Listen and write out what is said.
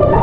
you.